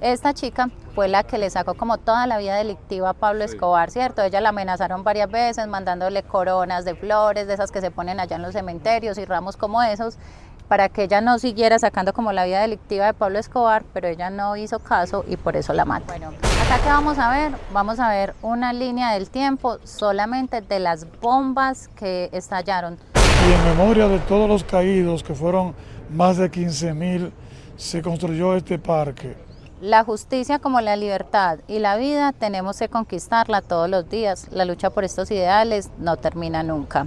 Esta chica fue la que le sacó como toda la vida delictiva a Pablo Escobar, ¿cierto? Ella la amenazaron varias veces mandándole coronas de flores, de esas que se ponen allá en los cementerios y ramos como esos, para que ella no siguiera sacando como la vida delictiva de Pablo Escobar, pero ella no hizo caso y por eso la mató. Bueno, acá que vamos a ver, vamos a ver una línea del tiempo solamente de las bombas que estallaron. Y en memoria de todos los caídos, que fueron más de 15 mil, se construyó este parque. La justicia como la libertad y la vida tenemos que conquistarla todos los días. La lucha por estos ideales no termina nunca.